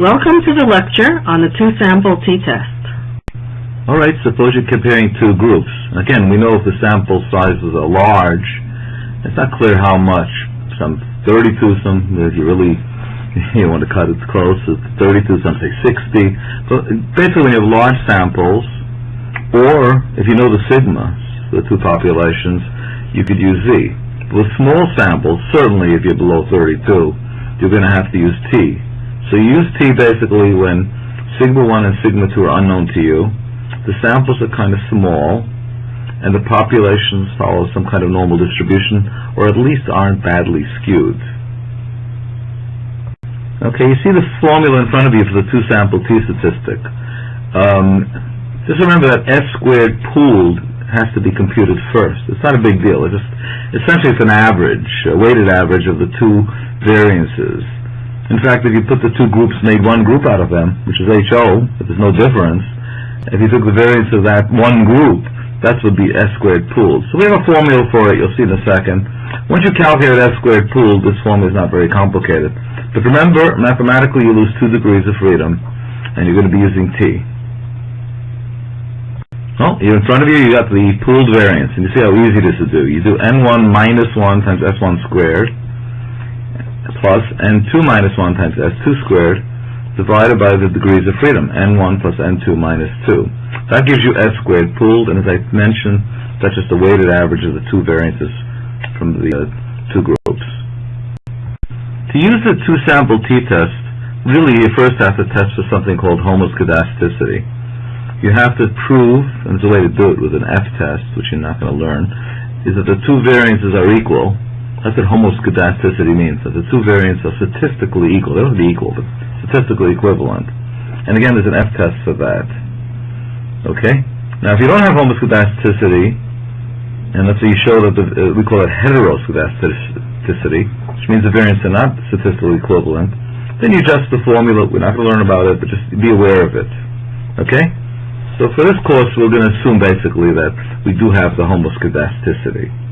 Welcome to the lecture on the two-sample t-test. All right, suppose you're comparing two groups. Again, we know if the sample sizes are large, it's not clear how much. Some 32, some, if you really you want to cut it close, it's 32, some say 60. But basically, you have large samples, or if you know the sigma, the two populations, you could use Z. With small samples, certainly if you're below 32, you're going to have to use T. So you use T basically when sigma 1 and sigma 2 are unknown to you, the samples are kind of small, and the populations follow some kind of normal distribution, or at least aren't badly skewed. Okay, you see the formula in front of you for the two-sample t-statistic. Um, just remember that S squared pooled has to be computed first. It's not a big deal. It's just essentially it's an average, a weighted average of the two variances. In fact, if you put the two groups, made one group out of them, which is HO, there's no difference, if you took the variance of that one group, that would be S squared pooled. So we have a formula for it, you'll see in a second. Once you calculate S squared pooled, this formula is not very complicated. But remember, mathematically you lose two degrees of freedom, and you're going to be using T. Well, here in front of you, you got the pooled variance, and you see how easy this is to do. You do N1 minus 1 times S1 squared, plus n2 minus 1 times s2 squared divided by the degrees of freedom, n1 plus n2 minus 2. That gives you s squared pooled, and as I mentioned, that's just the weighted average of the two variances from the uh, two groups. To use the two-sample t-test, really you first have to test for something called homoscedasticity. You have to prove, and there's a way to do it with an f-test, which you're not going to learn, is that the two variances are equal, that's what homoscedasticity means, that the two variants are statistically equal. They don't have to be equal, but statistically equivalent. And again, there's an F-test for that. Okay? Now, if you don't have homoscedasticity, and let's say you show that the, uh, we call it heteroscedasticity, which means the variants are not statistically equivalent, then you adjust the formula. We're not going to learn about it, but just be aware of it. Okay? So for this course, we're going to assume basically that we do have the homoscedasticity.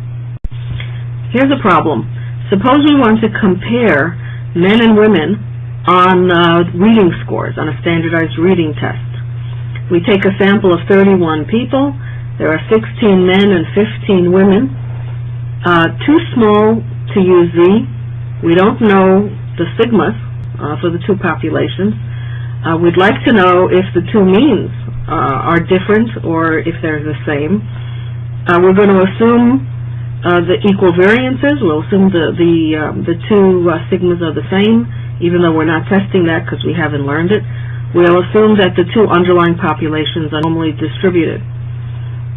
Here's a problem. Suppose we want to compare men and women on uh, reading scores, on a standardized reading test. We take a sample of 31 people. There are 16 men and 15 women. Uh, too small to use Z. We don't know the sigmas uh, for the two populations. Uh, we'd like to know if the two means uh, are different or if they're the same. Uh, we're going to assume uh, the equal variances. We'll assume the the um, the two uh, sigmas are the same, even though we're not testing that because we haven't learned it. We'll assume that the two underlying populations are normally distributed.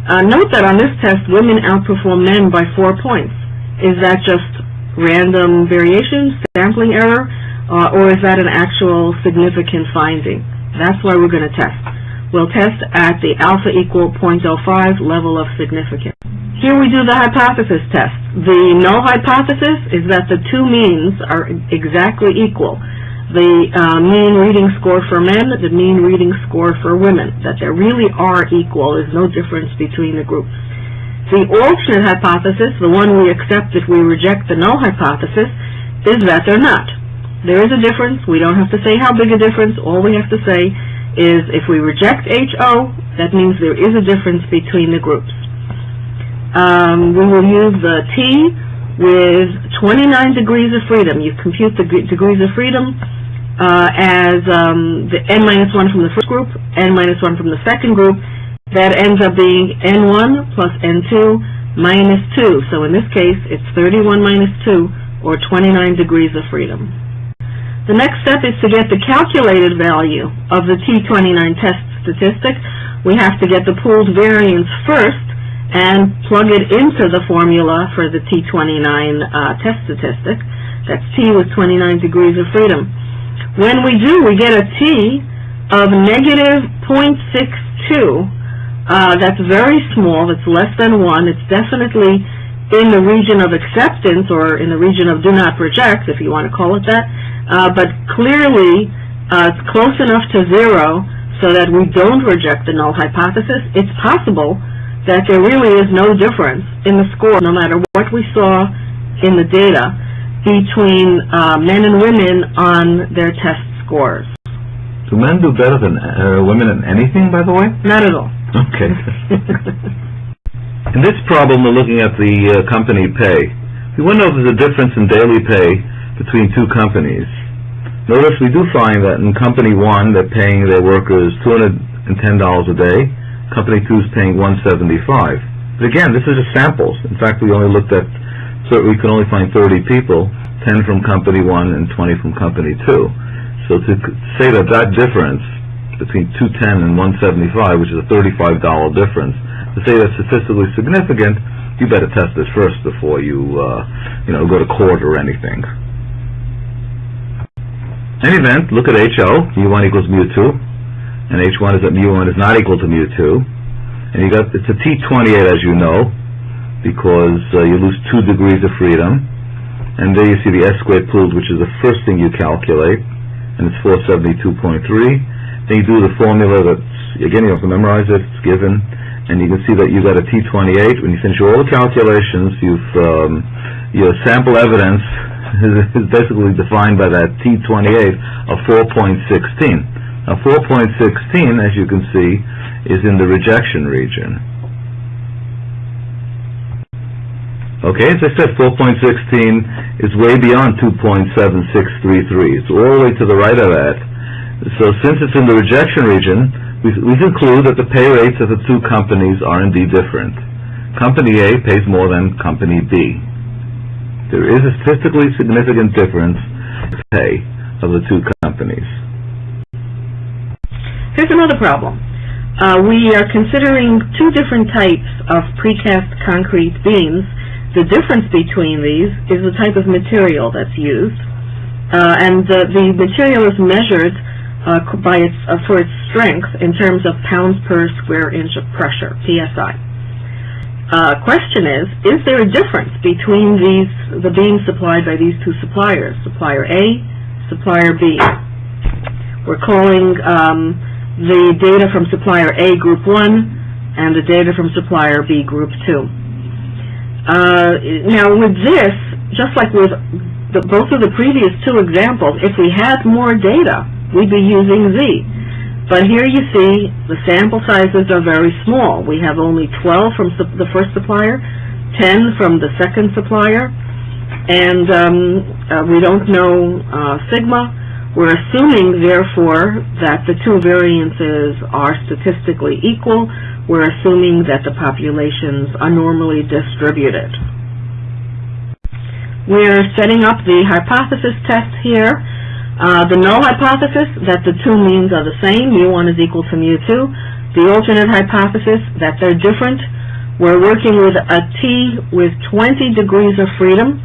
Uh, note that on this test, women outperform men by four points. Is that just random variation, sampling error, uh, or is that an actual significant finding? That's why we're going to test. We'll test at the alpha equal 0.05 level of significance. Here we do the hypothesis test. The null hypothesis is that the two means are exactly equal. The uh, mean reading score for men, the mean reading score for women, that they really are equal. There's no difference between the groups. The alternate hypothesis, the one we accept if we reject the null hypothesis, is that they're not. There is a difference. We don't have to say how big a difference. All we have to say is if we reject HO, that means there is a difference between the groups. Um, we will use the T with 29 degrees of freedom. You compute the degrees of freedom uh, as um, the n minus 1 from the first group, n minus 1 from the second group. That ends up being n1 plus n2 minus 2. So in this case, it's 31 minus 2, or 29 degrees of freedom. The next step is to get the calculated value of the T29 test statistic. We have to get the pooled variance first, and plug it into the formula for the T29 uh, test statistic. That's T with 29 degrees of freedom. When we do, we get a T of negative 0.62. Uh, that's very small. It's less than 1. It's definitely in the region of acceptance or in the region of do not reject, if you want to call it that. Uh, but clearly, uh, it's close enough to zero so that we don't reject the null hypothesis. It's possible that there really is no difference in the score, no matter what we saw in the data, between uh, men and women on their test scores. Do men do better than uh, women in anything, by the way? Not at all. Okay. In this problem, we're looking at the uh, company pay. We want to know if there's a difference in daily pay between two companies. Notice we do find that in company one, they're paying their workers $210 a day. Company two is paying 175 But again, this is just samples. In fact, we only looked at, so we can only find 30 people, 10 from company one and 20 from company two. So to say that that difference between 210 and 175, which is a $35 difference, to say that's statistically significant, you better test this first before you, uh, you know, go to court or anything. In any event, look at HO, mu1 equals mu2, and H1 is that mu1 is not equal to mu2. And you got, it's a T28 as you know, because uh, you lose two degrees of freedom. And there you see the S squared pooled, which is the first thing you calculate, and it's 472.3. Then you do the formula that's, again, you have to memorize it, it's given, and you can see that you got a T28. When you finish all the calculations, you've, um, your sample evidence is basically defined by that T28 of 4.16. Now 4.16, as you can see, is in the rejection region. Okay, as I said, 4.16 is way beyond 2.7633. It's all the way to the right of that. So since it's in the rejection region, we, we conclude that the pay rates of the two companies are indeed different. Company A pays more than Company B. There is a statistically significant difference in pay of the two companies. Here's another problem. Uh, we are considering two different types of precast concrete beams. The difference between these is the type of material that's used, uh, and the, the material is measured uh, by its, uh, for its strength in terms of pounds per square inch of pressure, PSI. Uh, question is, is there a difference between these, the beams supplied by these two suppliers, supplier A, supplier B? We're calling um, the data from supplier A Group 1 and the data from supplier B Group 2. Uh, now with this, just like with the, both of the previous two examples, if we had more data, we'd be using Z. But here you see the sample sizes are very small. We have only 12 from the first supplier, 10 from the second supplier, and um, uh, we don't know uh, sigma. We're assuming, therefore, that the two variances are statistically equal. We're assuming that the populations are normally distributed. We're setting up the hypothesis test here. Uh, the null hypothesis, that the two means are the same, mu1 is equal to mu2. The alternate hypothesis, that they're different. We're working with a t with 20 degrees of freedom,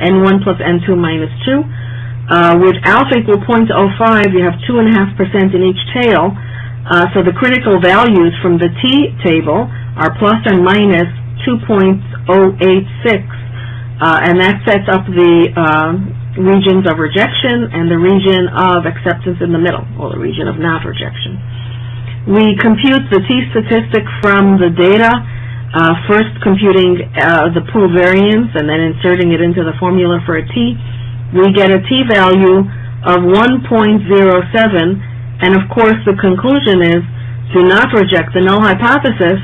n1 plus n2 minus 2. Uh, with alpha equal 0.05, you have 2.5% in each tail. Uh, so the critical values from the t table are plus and minus 2.086, uh, and that sets up the uh, regions of rejection and the region of acceptance in the middle, or the region of not rejection. We compute the t-statistic from the data, uh, first computing uh, the pool variance and then inserting it into the formula for a t. We get a t-value of 1.07, and of course the conclusion is do not reject the null hypothesis.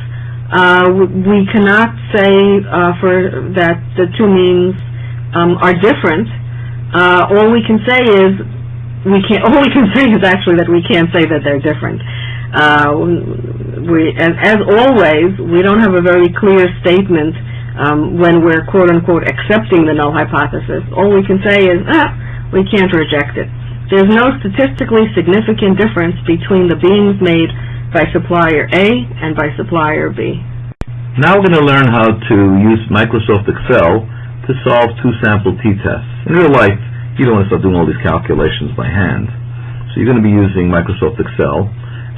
Uh, we cannot say uh, for that the two means um, are different. Uh, all we can say is we can't. All we can say is actually that we can't say that they're different. Uh, we, as, as always, we don't have a very clear statement um, when we're quote unquote accepting the null hypothesis. All we can say is, ah, we can't reject it. There's no statistically significant difference between the beams made by supplier A and by supplier B. Now we're going to learn how to use Microsoft Excel to solve two sample t-tests. In real life, you don't want to start doing all these calculations by hand. So you're going to be using Microsoft Excel.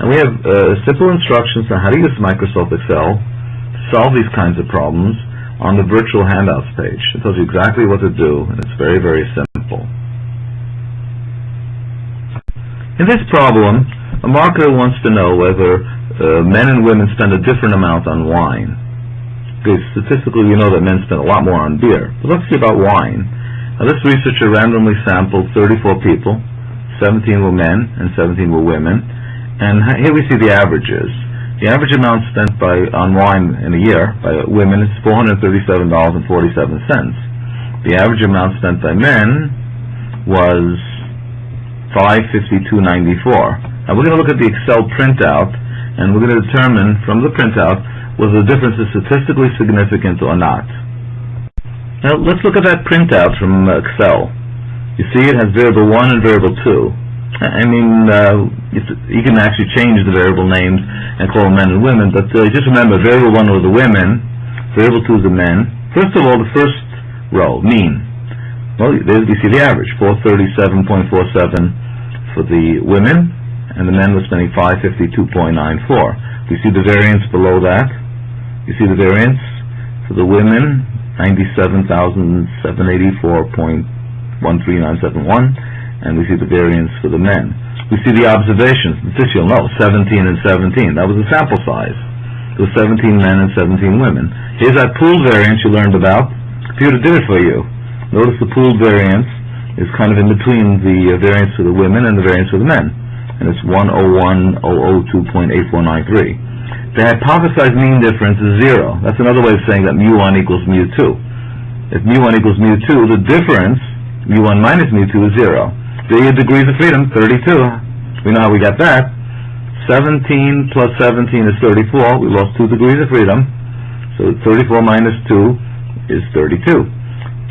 And we have uh, simple instructions on how to use Microsoft Excel to solve these kinds of problems on the virtual handouts page. It tells you exactly what to do, and it's very, very simple. In this problem, a marketer wants to know whether uh, men and women spend a different amount on wine. Because statistically, we know that men spend a lot more on beer. But let's see about wine. Now, this researcher randomly sampled 34 people, 17 were men and 17 were women. And here we see the averages. The average amount spent by on wine in a year by women is $437.47. The average amount spent by men was 552.94. Now we're going to look at the Excel printout, and we're going to determine from the printout whether the difference is statistically significant or not. Now let's look at that printout from Excel. You see it has variable 1 and variable 2. I mean, uh, you can actually change the variable names and call them men and women, but uh, just remember, variable 1 are the women, variable 2 is the men. First of all, the first row, mean. Well, there you see the average, 437.47 for the women, and the men were spending 552.94. You see the variance below that? You see the variance for the women, 97,784.13971, and we see the variance for the men. We see the observations. This you'll know, 17 and 17. That was the sample size. It was 17 men and 17 women. Here's that pooled variance you learned about. Computer did it for you. Notice the pooled variance is kind of in between the uh, variance for the women and the variance for the men. And it's 101,002.8493. The hypothesized mean difference is zero. That's another way of saying that mu1 equals mu2. If mu1 equals mu2, the difference, mu1 minus mu2, is zero. The degrees of freedom, 32. We know how we got that. 17 plus 17 is 34. We lost 2 degrees of freedom. So 34 minus 2 is 32.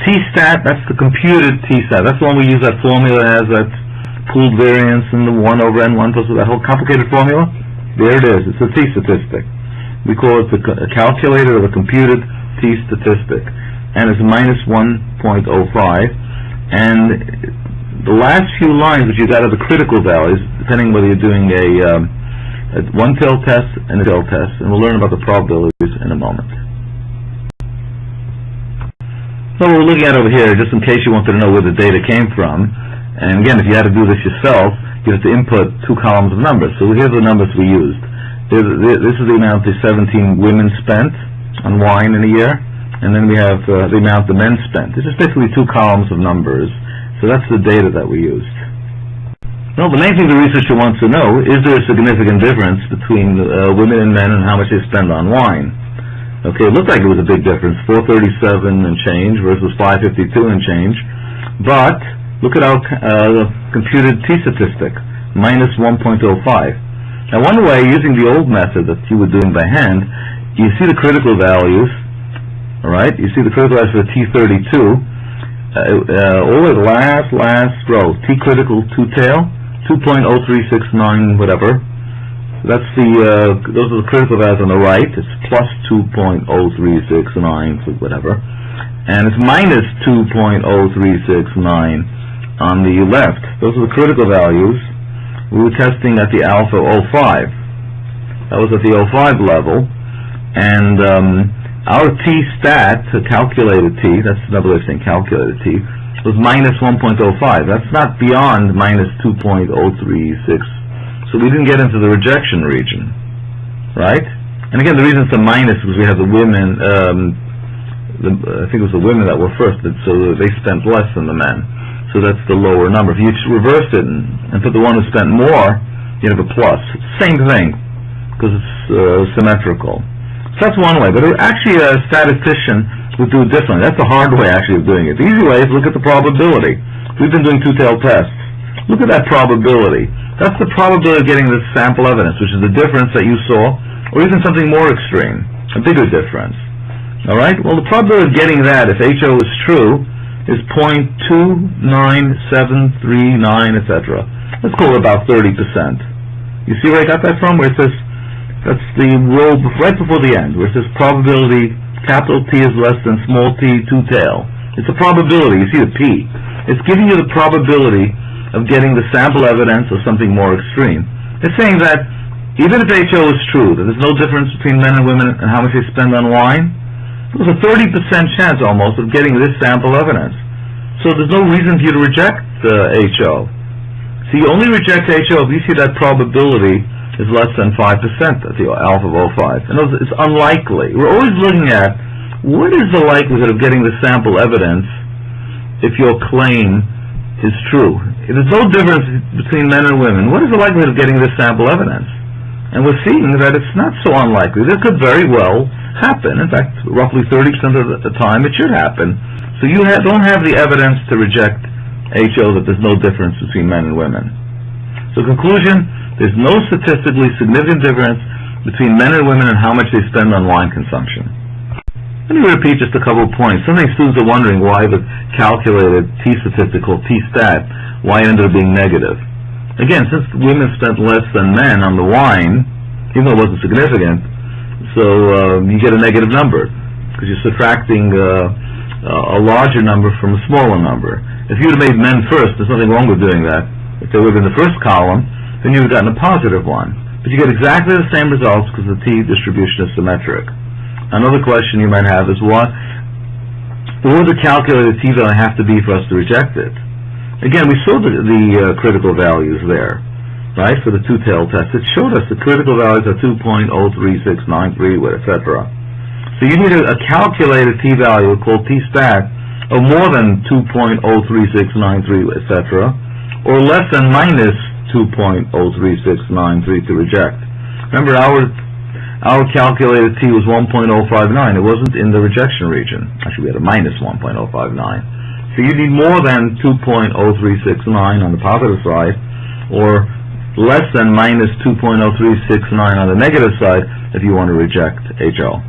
T-stat, that's the computed T-stat. That's the one we use that formula has that pooled variance and the 1 over n1 plus that whole complicated formula. There it is. It's a T-statistic. We call it the calculator of a computed T-statistic. And it's minus 1.05. And the last few lines which you got are the critical values, depending whether you're doing a, um, a one-tail test and a tail test, and we'll learn about the probabilities in a moment. So what we're looking at over here, just in case you wanted to know where the data came from, and again, if you had to do this yourself, you have to input two columns of numbers. So here's the numbers we used. This is the amount the 17 women spent on wine in a year, and then we have uh, the amount the men spent. This is basically two columns of numbers, so that's the data that we used. Well, the main thing the researcher wants to know, is there a significant difference between uh, women and men and how much they spend on wine? Okay, it looked like it was a big difference, 437 and change versus 552 and change. But look at our uh, computed t-statistic, minus 1.05. Now, one way, using the old method that you were doing by hand, you see the critical values, all right? You see the critical values for t32, uh, uh, all the last, last row, t-critical two-tail, 2.0369 whatever, that's the, uh, those are the critical values on the right. It's plus 2.0369 for whatever. And it's minus 2.0369 on the left. Those are the critical values. We were testing at the alpha 05. That was at the 05 level. And um, our T-stat, the calculated T, that's another way of saying calculated T, was minus 1.05. That's not beyond minus 2.036 so we didn't get into the rejection region, right? And again, the reason it's a minus is we have the women, um, the, I think it was the women that were first, so they spent less than the men. So that's the lower number. If you reverse it and, and put the one who spent more, you have a plus. Same thing, because it's uh, symmetrical. That's one way, but actually a statistician would do it differently. That's the hard way actually of doing it. The easy way is look at the probability. We've been doing two-tailed tests. Look at that probability. That's the probability of getting this sample evidence, which is the difference that you saw, or even something more extreme, a bigger difference. All right? Well, the probability of getting that, if HO is true, is 0.29739, etc. Let's call it about 30%. You see where I got that from? Where it says, that's the row right before the end, where it says probability, capital T is less than small t, two-tail. It's a probability. You see the P. It's giving you the probability of getting the sample evidence of something more extreme. It's saying that even if HO is true, that there's no difference between men and women and how much they spend on wine, there's a 30% chance almost of getting this sample evidence. So there's no reason for you to reject uh, HO. So you only reject HO if you see that probability is less than 5% at the alpha of 05. In other words, it's unlikely. We're always looking at what is the likelihood of getting the sample evidence if your claim is true. There's no difference between men and women, what is the likelihood of getting this sample evidence? And we're seeing that it's not so unlikely. This could very well happen. In fact, roughly 30% of the time it should happen. So you ha- don't have the evidence to reject HO that there's no difference between men and women. So conclusion, there's no statistically significant difference between men and women and how much they spend on wine consumption. Let me repeat just a couple of points. Sometimes students are wondering why the calculated T-statistic called T-stat, why it ended up being negative. Again, since women spent less than men on the wine, even though it wasn't significant, so uh, you get a negative number because you're subtracting uh, a larger number from a smaller number. If you would have made men first, there's nothing wrong with doing that. If they would have the first column, then you would have gotten a positive one. But you get exactly the same results because the t distribution is symmetric. Another question you might have is what what would the calculated t-value have to be for us to reject it? Again, we saw the, the uh, critical values there, right, for the two-tailed test. It showed us the critical values are 2.03693, etc. So you need a, a calculated t-value called t-stat of more than 2.03693, etc., or less than minus 2.03693 to reject. Remember, our our calculated t was 1.059. It wasn't in the rejection region. Actually, we had a minus 1.059. So you need more than 2.0369 on the positive side, or less than minus 2.0369 on the negative side if you want to reject HO.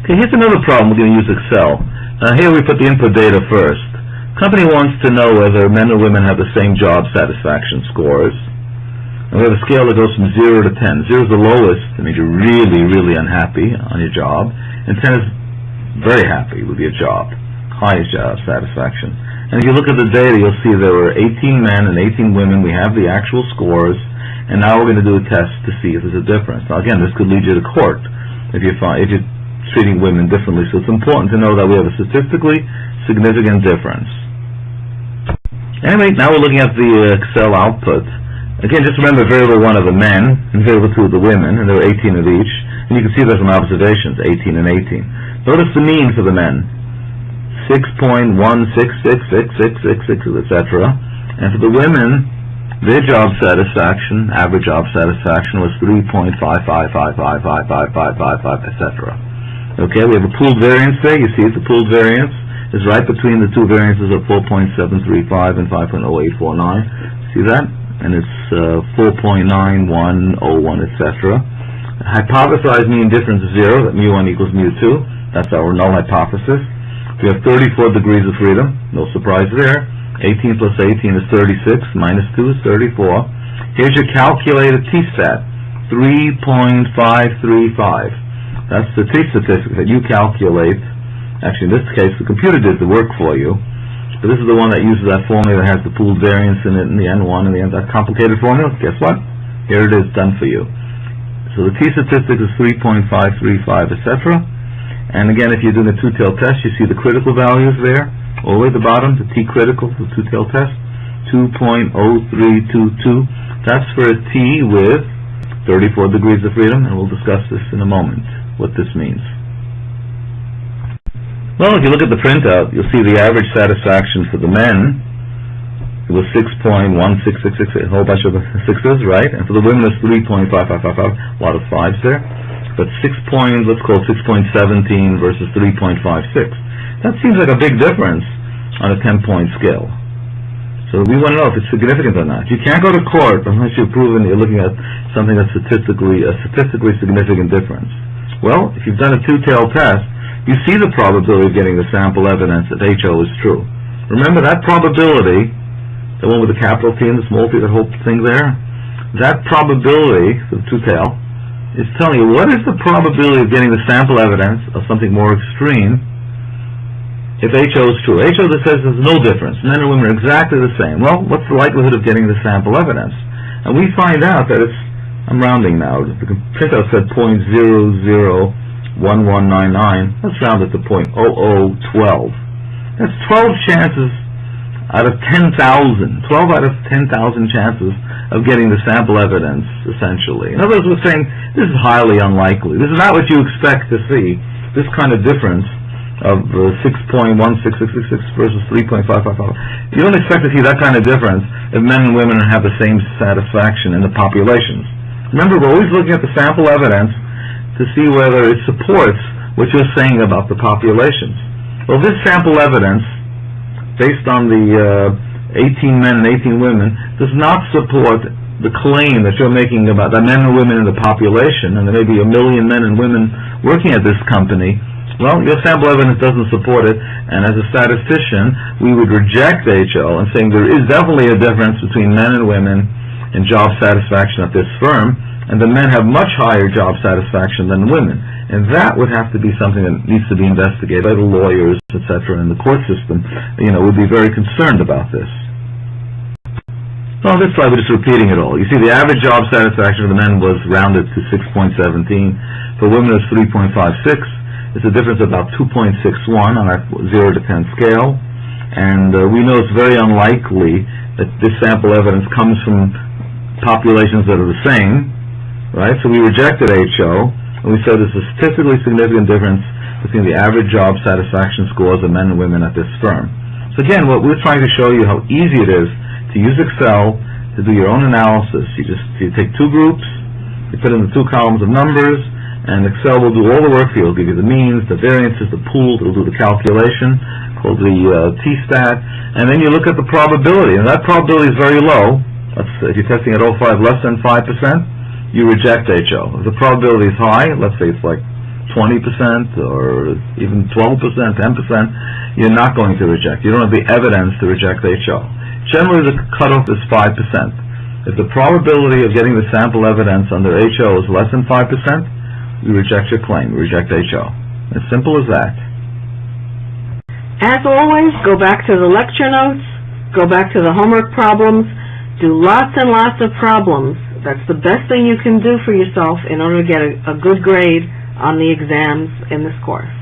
Okay, here's another problem. We're going to use Excel. Uh, here we put the input data first. Company wants to know whether men or women have the same job satisfaction scores. And we have a scale that goes from 0 to 10. 0 is the lowest, that means you're really, really unhappy on your job, and 10 is very happy with your job highest job satisfaction. And if you look at the data, you'll see there were 18 men and 18 women. We have the actual scores, and now we're going to do a test to see if there's a difference. Now, again, this could lead you to court if you find if you're treating women differently. So it's important to know that we have a statistically significant difference. Anyway, now we're looking at the uh, Excel output. Again, just remember variable one of the men and variable two of the women, and there were 18 of each. And you can see there's some observations, 18 and 18. Notice the mean for the men. 6.1666666, etc. And for the women, their job satisfaction, average job satisfaction was 3.555555555, etc. Okay, we have a pooled variance there. You see it's a pooled variance. It's right between the two variances of 4.735 and 5.0849. See that? And it's uh, 4.9101, etc. Hypothesized mean difference is zero, that mu1 equals mu2. That's our null hypothesis. We have 34 degrees of freedom, no surprise there. 18 plus 18 is 36, minus 2 is 34. Here's your calculated t-stat, 3.535. That's the t-statistic that you calculate. Actually, in this case, the computer did the work for you. But this is the one that uses that formula that has the pooled variance in it and the N1 and the N, that complicated formula. Guess what? Here it is, done for you. So the t-statistic is 3.535, etc. And again, if you're doing a two-tailed test, you see the critical values there, all the way at the bottom, the T-critical, for the two-tailed test, 2.0322. That's for a T with 34 degrees of freedom, and we'll discuss this in a moment, what this means. Well, if you look at the printout, you'll see the average satisfaction for the men it was 6.1666, a whole bunch of sixes, right? And for the women, it's 3.5555, a lot of fives there but 6 point, let's call it 6.17 versus 3.56. That seems like a big difference on a 10-point scale. So we want to know if it's significant or not. You can't go to court unless you've proven you're looking at something that's statistically a statistically significant difference. Well, if you've done a two-tailed test, you see the probability of getting the sample evidence that HO is true. Remember that probability, the one with the capital T and the small t, that whole thing there, that probability, the two-tail, is telling you what is the probability of getting the sample evidence of something more extreme if HO is true. HO that says there's no difference. Men and women are exactly the same. Well, what's the likelihood of getting the sample evidence? And we find out that it's, I'm rounding now, the printout said 0.001199. Let's round it to 0.0012. That's 12 chances out of 10,000, 12 out of 10,000 chances of getting the sample evidence, essentially. In other words, we're saying this is highly unlikely. This is not what you expect to see, this kind of difference of uh, 6.16666 versus 3.555. You don't expect to see that kind of difference if men and women have the same satisfaction in the populations. Remember, we're always looking at the sample evidence to see whether it supports what you're saying about the populations. Well, this sample evidence, based on the uh, 18 men and 18 women, does not support the claim that you're making about the men and women in the population, and there may be a million men and women working at this company. Well, your sample evidence doesn't support it, and as a statistician, we would reject HO and saying there is definitely a difference between men and women in job satisfaction at this firm, and the men have much higher job satisfaction than women. And that would have to be something that needs to be investigated by the lawyers, et cetera, and the court system, you know, would be very concerned about this. So on this slide, we're just repeating it all. You see, the average job satisfaction of the men was rounded to 6.17. For women, it was 3.56. It's a difference of about 2.61 on our 0 to 10 scale. And uh, we know it's very unlikely that this sample evidence comes from populations that are the same, right? So we rejected HO, and we said there's a statistically significant difference between the average job satisfaction scores of men and women at this firm. So again, what we're trying to show you how easy it is to use Excel to do your own analysis. You just you take two groups, you put in the two columns of numbers, and Excel will do all the work for you. It'll give you the means, the variances, the pools. It'll do the calculation called the uh, T-stat, and then you look at the probability, and that probability is very low. That's, if you're testing at 05 less than 5%, you reject HO. If the probability is high, let's say it's like 20% or even 12%, 10%, you're not going to reject. You don't have the evidence to reject HO. Generally, the cutoff is 5%. If the probability of getting the sample evidence under HO is less than 5%, you reject your claim, you reject HO. As simple as that. As always, go back to the lecture notes, go back to the homework problems, do lots and lots of problems. That's the best thing you can do for yourself in order to get a, a good grade on the exams in this course.